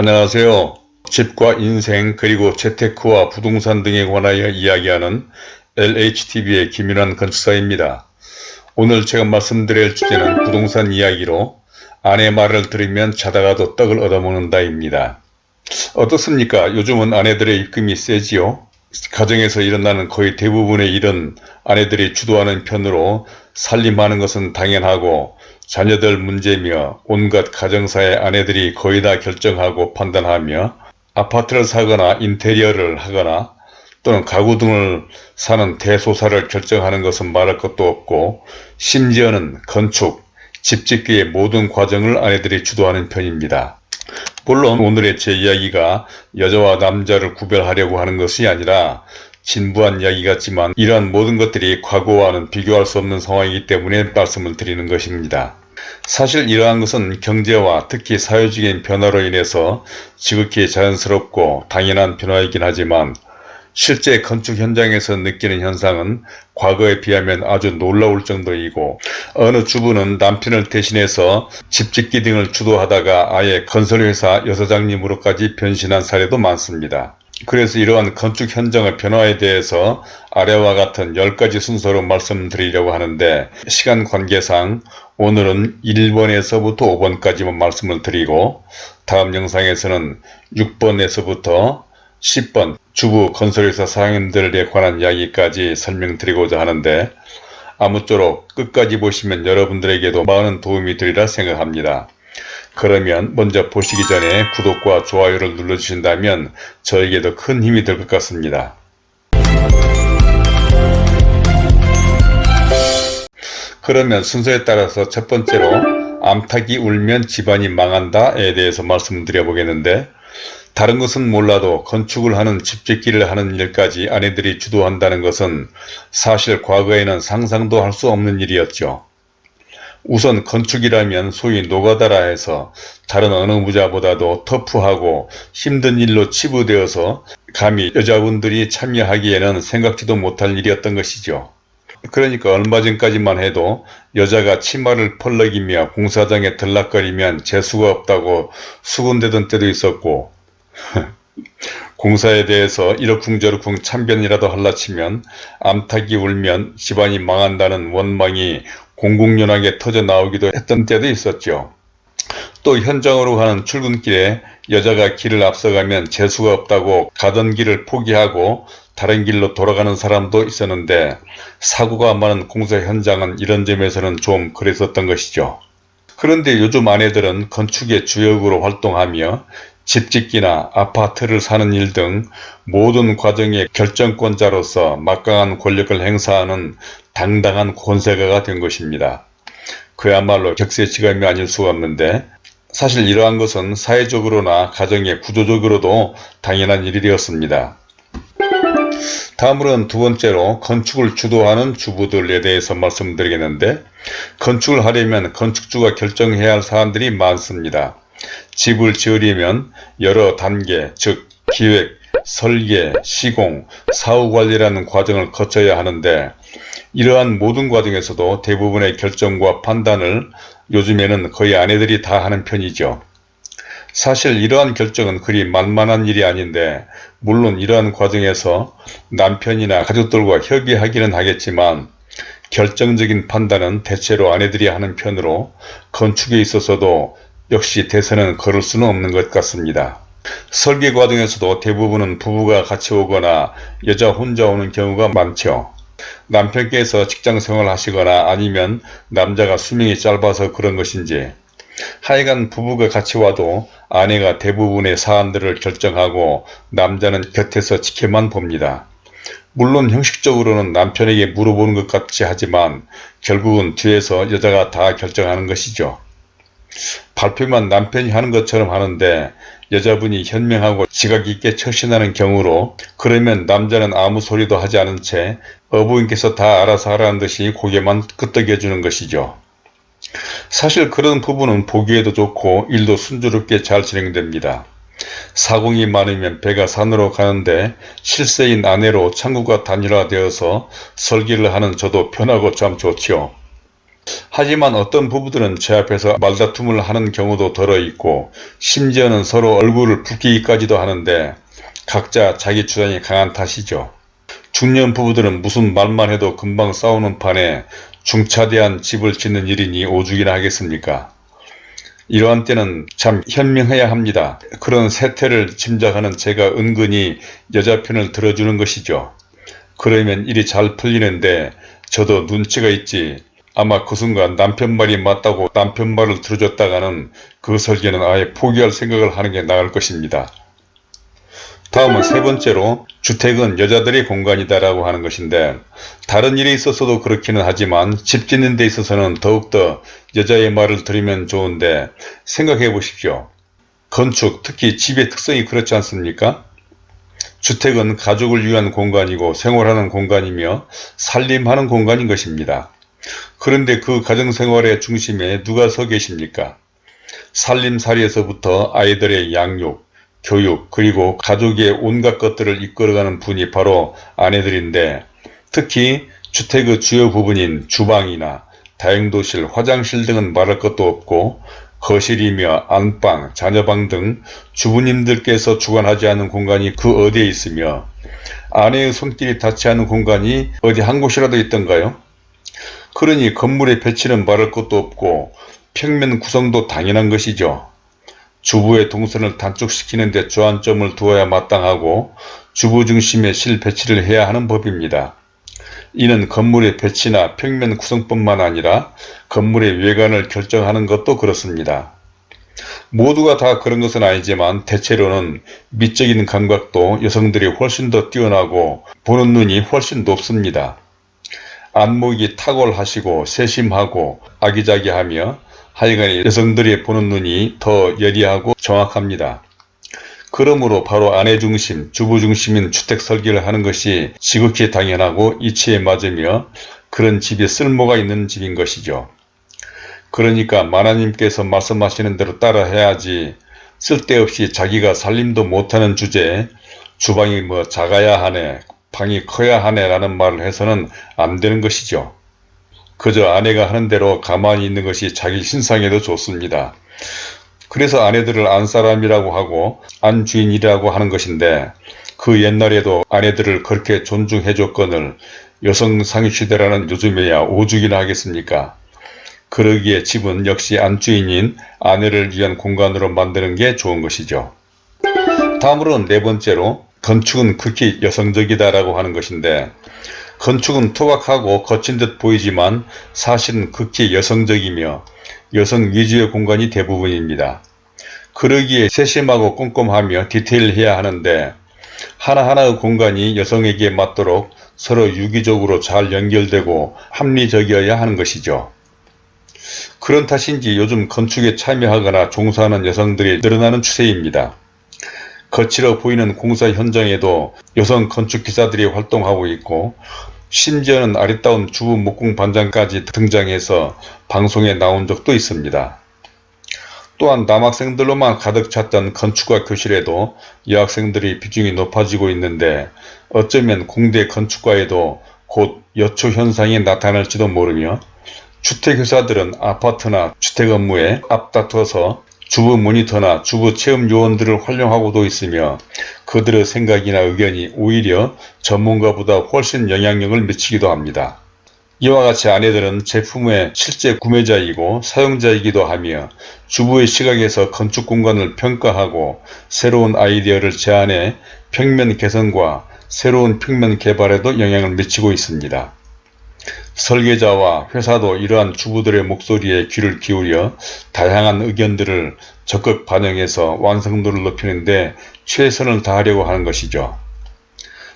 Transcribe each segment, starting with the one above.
안녕하세요. 집과 인생 그리고 재테크와 부동산 등에 관하여 이야기하는 LHTV의 김윤환 건축사입니다. 오늘 제가 말씀드릴 주제는 부동산 이야기로 아내 말을 들으면 자다가도 떡을 얻어먹는다입니다. 어떻습니까? 요즘은 아내들의 입금이 세지요. 가정에서 일어나는 거의 대부분의 일은 아내들이 주도하는 편으로 살림하는 것은 당연하고 자녀들 문제며 온갖 가정사의 아내들이 거의 다 결정하고 판단하며 아파트를 사거나 인테리어를 하거나 또는 가구 등을 사는 대소사를 결정하는 것은 말할 것도 없고 심지어는 건축, 집짓기의 모든 과정을 아내들이 주도하는 편입니다. 물론 오늘의 제 이야기가 여자와 남자를 구별하려고 하는 것이 아니라 진부한 이야기 같지만 이러한 모든 것들이 과거와는 비교할 수 없는 상황이기 때문에 말씀을 드리는 것입니다. 사실 이러한 것은 경제와 특히 사회적인 변화로 인해서 지극히 자연스럽고 당연한 변화이긴 하지만 실제 건축 현장에서 느끼는 현상은 과거에 비하면 아주 놀라울 정도이고 어느 주부는 남편을 대신해서 집짓기 등을 주도하다가 아예 건설회사 여사장님으로까지 변신한 사례도 많습니다. 그래서 이러한 건축 현장의 변화에 대해서 아래와 같은 10가지 순서로 말씀드리려고 하는데 시간 관계상 오늘은 1번에서부터 5번까지만 말씀을 드리고 다음 영상에서는 6번에서부터 10번 주부 건설회사 사장님들에 관한 이야기까지 설명드리고자 하는데 아무쪼록 끝까지 보시면 여러분들에게도 많은 도움이 되리라 생각합니다. 그러면 먼저 보시기 전에 구독과 좋아요를 눌러주신다면 저에게도 큰 힘이 될 것 같습니다. 그러면 순서에 따라서 첫 번째로 암탉이 울면 집안이 망한다에 대해서 말씀드려 보겠는데 다른 것은 몰라도 건축을 하는 집짓기를 하는 일까지 아내들이 주도한다는 것은 사실 과거에는 상상도 할 수 없는 일이었죠. 우선 건축이라면 소위 노가다라 해서 다른 어느 부자보다도 터프하고 힘든 일로 치부되어서 감히 여자분들이 참여하기에는 생각지도 못할 일이었던 것이죠. 그러니까 얼마 전까지만 해도 여자가 치마를 펄럭이며 공사장에 들락거리면 재수가 없다고 수군대던 때도 있었고 공사에 대해서 이러쿵저러쿵 참변이라도 할라치면 암탉이 울면 집안이 망한다는 원망이 공공연하게 터져 나오기도 했던 때도 있었죠. 또 현장으로 가는 출근길에 여자가 길을 앞서가면 재수가 없다고 가던 길을 포기하고 다른 길로 돌아가는 사람도 있었는데 사고가 많은 공사 현장은 이런 점에서는 좀 그랬었던 것이죠. 그런데 요즘 아내들은 건축의 주역으로 활동하며 집짓기나 아파트를 사는 일 등 모든 과정의 결정권자로서 막강한 권력을 행사하는 당당한 권세가가 된 것입니다. 그야말로 격세지감이 아닐 수가 없는데 사실 이러한 것은 사회적으로나 가정의 구조적으로도 당연한 일이 되었습니다. 다음으로는 두 번째로 건축을 주도하는 주부들에 대해서 말씀드리겠는데 건축을 하려면 건축주가 결정해야 할 사안들이 많습니다. 집을 지으려면 여러 단계 즉 기획, 설계, 시공, 사후관리라는 과정을 거쳐야 하는데 이러한 모든 과정에서도 대부분의 결정과 판단을 요즘에는 거의 아내들이 다 하는 편이죠. 사실 이러한 결정은 그리 만만한 일이 아닌데 물론 이러한 과정에서 남편이나 가족들과 협의하기는 하겠지만 결정적인 판단은 대체로 아내들이 하는 편으로 건축에 있어서도 역시 대선은 걸을 수는 없는 것 같습니다. 설계 과정에서도 대부분은 부부가 같이 오거나 여자 혼자 오는 경우가 많죠. 남편께서 직장생활 하시거나 아니면 남자가 수명이 짧아서 그런 것인지 하여간 부부가 같이 와도 아내가 대부분의 사안들을 결정하고 남자는 곁에서 지켜만 봅니다. 물론 형식적으로는 남편에게 물어보는 것 같이 하지만 결국은 뒤에서 여자가 다 결정하는 것이죠. 발표만 남편이 하는 것처럼 하는데 여자분이 현명하고 지각 있게 처신하는 경우로 그러면 남자는 아무 소리도 하지 않은 채 어부인께서 다 알아서 하라는 듯이 고개만 끄덕여 주는 것이죠. 사실 그런 부분은 보기에도 좋고 일도 순조롭게 잘 진행됩니다. 사공이 많으면 배가 산으로 가는데 실세인 아내로 창구가 단일화되어서 설계를 하는 저도 편하고 참 좋지요. 하지만 어떤 부부들은 제 앞에서 말다툼을 하는 경우도 덜어 있고 심지어는 서로 얼굴을 붓기까지도 하는데 각자 자기 주장이 강한 탓이죠. 중년 부부들은 무슨 말만 해도 금방 싸우는 판에 중차대한 집을 짓는 일이니 오죽이나 하겠습니까? 이러한 때는 참 현명해야 합니다. 그런 세태를 짐작하는 제가 은근히 여자 편을 들어주는 것이죠. 그러면 일이 잘 풀리는데 저도 눈치가 있지. 아마 그 순간 남편 말이 맞다고 남편 말을 들어줬다가는 그 설계는 아예 포기할 생각을 하는 게 나을 것입니다. 다음은 세 번째로 주택은 여자들의 공간이다 라고 하는 것인데 다른 일에 있어서도 그렇기는 하지만 집 짓는 데 있어서는 더욱더 여자의 말을 들으면 좋은데 생각해 보십시오. 건축, 특히 집의 특성이 그렇지 않습니까? 주택은 가족을 위한 공간이고 생활하는 공간이며 살림하는 공간인 것입니다. 그런데 그 가정생활의 중심에 누가 서 계십니까? 살림살이에서부터 아이들의 양육, 교육 그리고 가족의 온갖 것들을 이끌어가는 분이 바로 아내들인데 특히 주택의 주요 부분인 주방이나 다용도실, 화장실 등은 말할 것도 없고 거실이며 안방, 자녀방 등 주부님들께서 주관하지 않는 공간이 그 어디에 있으며 아내의 손길이 닿지 않은 공간이 어디 한 곳이라도 있던가요? 그러니 건물의 배치는 말할 것도 없고 평면 구성도 당연한 것이죠. 주부의 동선을 단축시키는 데 주안점을 두어야 마땅하고 주부 중심의 실 배치를 해야 하는 법입니다. 이는 건물의 배치나 평면 구성뿐만 아니라 건물의 외관을 결정하는 것도 그렇습니다. 모두가 다 그런 것은 아니지만 대체로는 미적인 감각도 여성들이 훨씬 더 뛰어나고 보는 눈이 훨씬 높습니다. 안목이 탁월하시고 세심하고 아기자기하며 하여간 여성들이 보는 눈이 더 예리하고 정확합니다. 그러므로 바로 아내 중심, 주부 중심인 주택 설계를 하는 것이 지극히 당연하고 이치에 맞으며 그런 집이 쓸모가 있는 집인 것이죠. 그러니까 마나님께서 말씀하시는 대로 따라 해야지 쓸데없이 자기가 살림도 못하는 주제에 주방이 뭐 작아야 하네, 방이 커야 하네 라는 말을 해서는 안 되는 것이죠. 그저 아내가 하는 대로 가만히 있는 것이 자기 신상에도 좋습니다. 그래서 아내들을 안사람이라고 하고 안주인이라고 하는 것인데 그 옛날에도 아내들을 그렇게 존중해 줬건을 여성상위시대라는 요즘에야 오죽이나 하겠습니까? 그러기에 집은 역시 안주인인 아내를 위한 공간으로 만드는 게 좋은 것이죠. 다음으로는 네 번째로 건축은 극히 여성적이다라고 하는 것인데 건축은 투박하고 거친 듯 보이지만 사실은 극히 여성적이며 여성 위주의 공간이 대부분입니다. 그러기에 세심하고 꼼꼼하며 디테일해야 하는데 하나하나의 공간이 여성에게 맞도록 서로 유기적으로 잘 연결되고 합리적이어야 하는 것이죠. 그런 탓인지 요즘 건축에 참여하거나 종사하는 여성들이 늘어나는 추세입니다. 거칠어 보이는 공사 현장에도 여성 건축기사들이 활동하고 있고 심지어는 아리따운 주부 목공 반장까지 등장해서 방송에 나온 적도 있습니다. 또한 남학생들로만 가득 찼던 건축과 교실에도 여학생들이 비중이 높아지고 있는데 어쩌면 공대 건축과에도 곧 여초 현상이 나타날지도 모르며 주택회사들은 아파트나 주택 업무에 앞다퉈서 주부 모니터나 주부 체험 요원들을 활용하고도 있으며 그들의 생각이나 의견이 오히려 전문가보다 훨씬 영향력을 미치기도 합니다. 이와 같이 아내들은 제품의 실제 구매자이고 사용자이기도 하며 주부의 시각에서 건축 공간을 평가하고 새로운 아이디어를 제안해 평면 개선과 새로운 평면 개발에도 영향을 미치고 있습니다. 설계자와 회사도 이러한 주부들의 목소리에 귀를 기울여 다양한 의견들을 적극 반영해서 완성도를 높이는데 최선을 다하려고 하는 것이죠.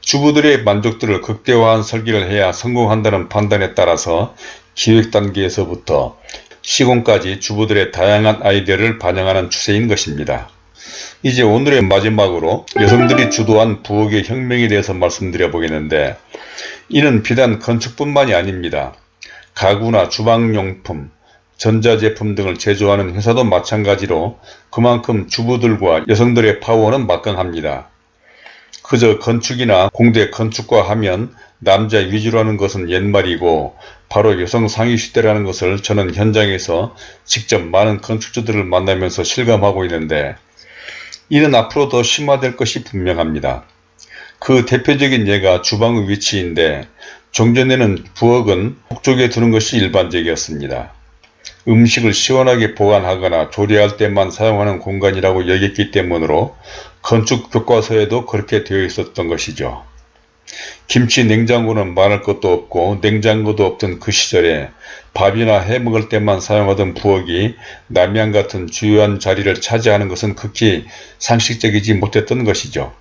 주부들의 만족도를 극대화한 설계를 해야 성공한다는 판단에 따라서 기획 단계에서부터 시공까지 주부들의 다양한 아이디어를 반영하는 추세인 것입니다. 이제 오늘의 마지막으로 여성들이 주도한 부엌의 혁명에 대해서 말씀드려 보겠는데 이는 비단 건축뿐만이 아닙니다. 가구나 주방용품, 전자제품 등을 제조하는 회사도 마찬가지로 그만큼 주부들과 여성들의 파워는 막강합니다. 그저 건축이나 공대 건축과 하면 남자 위주로 하는 것은 옛말이고 바로 여성 상위 시대라는 것을 저는 현장에서 직접 많은 건축주들을 만나면서 실감하고 있는데 이는 앞으로 더 심화될 것이 분명합니다. 그 대표적인 예가 주방의 위치인데 종전에는 부엌은 북쪽에 두는 것이 일반적이었습니다. 음식을 시원하게 보관하거나 조리할 때만 사용하는 공간이라고 여겼기 때문으로 건축 교과서에도 그렇게 되어 있었던 것이죠. 김치 냉장고는 말할 것도 없고 냉장고도 없던 그 시절에 밥이나 해 먹을 때만 사용하던 부엌이 남양 같은 주요한 자리를 차지하는 것은 극히 상식적이지 못했던 것이죠.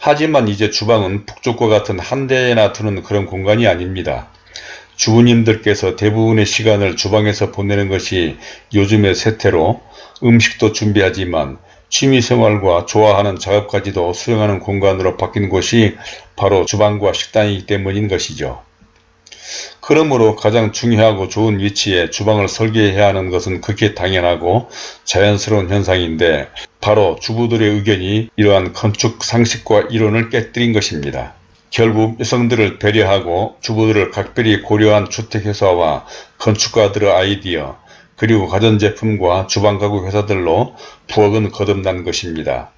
하지만 이제 주방은 북쪽과 같은 한 대에나 두는 그런 공간이 아닙니다. 주부님들께서 대부분의 시간을 주방에서 보내는 것이 요즘의 세태로 음식도 준비하지만 취미생활과 좋아하는 작업까지도 수행하는 공간으로 바뀐 곳이 바로 주방과 식당이기 때문인 것이죠. 그러므로 가장 중요하고 좋은 위치에 주방을 설계해야 하는 것은 극히 당연하고 자연스러운 현상인데 바로 주부들의 의견이 이러한 건축 상식과 이론을 깨뜨린 것입니다. 결국 여성들을 배려하고 주부들을 각별히 고려한 주택회사와 건축가들의 아이디어 그리고 가전제품과 주방가구 회사들로 부엌은 거듭난 것입니다.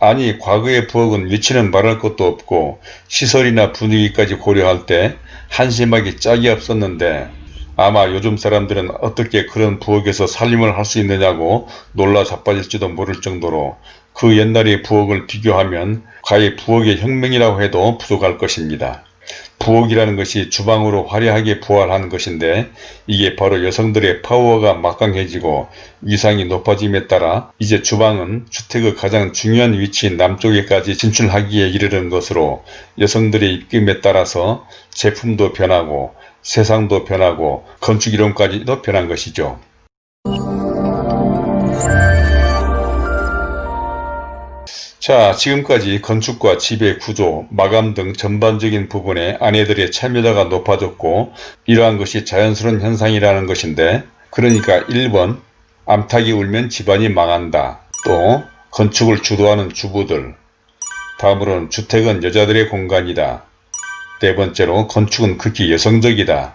아니 과거의 부엌은 위치는 말할 것도 없고 시설이나 분위기까지 고려할 때 한심하기 짝이 없었는데 아마 요즘 사람들은 어떻게 그런 부엌에서 살림을 할 수 있느냐고 놀라 자빠질지도 모를 정도로 그 옛날의 부엌을 비교하면 과연 부엌의 혁명이라고 해도 부족할 것입니다. 부엌이라는 것이 주방으로 화려하게 부활하는 것인데 이게 바로 여성들의 파워가 막강해지고 위상이 높아짐에 따라 이제 주방은 주택의 가장 중요한 위치인 남쪽에까지 진출하기에 이르는 것으로 여성들의 입김에 따라서 제품도 변하고 세상도 변하고 건축이론까지도 변한 것이죠. 자 지금까지 건축과 집의 구조, 마감 등 전반적인 부분에 아내들의 참여도가 높아졌고 이러한 것이 자연스러운 현상이라는 것인데 그러니까 1번 암탉이 울면 집안이 망한다. 또 건축을 주도하는 주부들 다음으로는 주택은 여자들의 공간이다. 네 번째로 건축은 극히 여성적이다.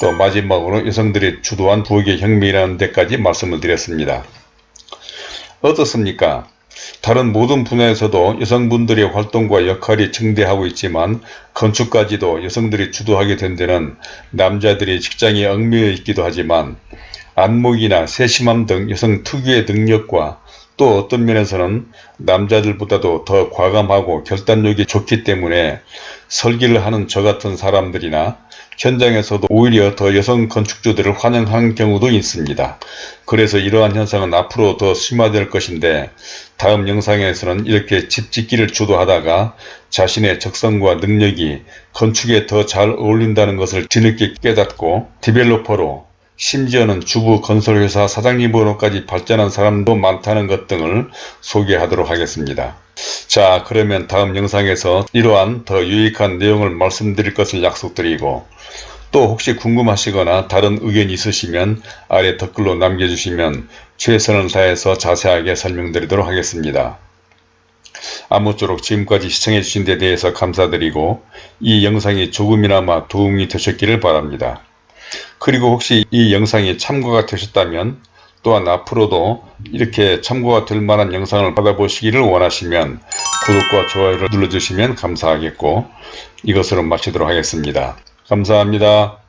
또 마지막으로 여성들이 주도한 부엌의 혁명이라는 데까지 말씀을 드렸습니다. 어떻습니까? 다른 모든 분야에서도 여성분들의 활동과 역할이 증대하고 있지만 건축까지도 여성들이 주도하게 된 데는 남자들이 직장에 얽매여 있기도 하지만 안목이나 세심함 등 여성 특유의 능력과 또 어떤 면에서는 남자들보다도 더 과감하고 결단력이 좋기 때문에 설계를 하는 저 같은 사람들이나 현장에서도 오히려 더 여성 건축주들을 환영하는 경우도 있습니다. 그래서 이러한 현상은 앞으로 더 심화될 것인데 다음 영상에서는 이렇게 집 짓기를 주도하다가 자신의 적성과 능력이 건축에 더 잘 어울린다는 것을 뒤늦게 깨닫고 디벨로퍼로 심지어는 주부 건설회사 사장님으로까지 발전한 사람도 많다는 것 등을 소개하도록 하겠습니다. 자 그러면 다음 영상에서 이러한 더 유익한 내용을 말씀드릴 것을 약속드리고 또 혹시 궁금하시거나 다른 의견이 있으시면 아래 댓글로 남겨주시면 최선을 다해서 자세하게 설명드리도록 하겠습니다. 아무쪼록 지금까지 시청해주신 데 대해서 감사드리고 이 영상이 조금이나마 도움이 되셨기를 바랍니다. 그리고 혹시 이 영상이 참고가 되셨다면 또한 앞으로도 이렇게 참고가 될 만한 영상을 받아보시기를 원하시면 구독과 좋아요를 눌러주시면 감사하겠고 이것으로 마치도록 하겠습니다. 감사합니다.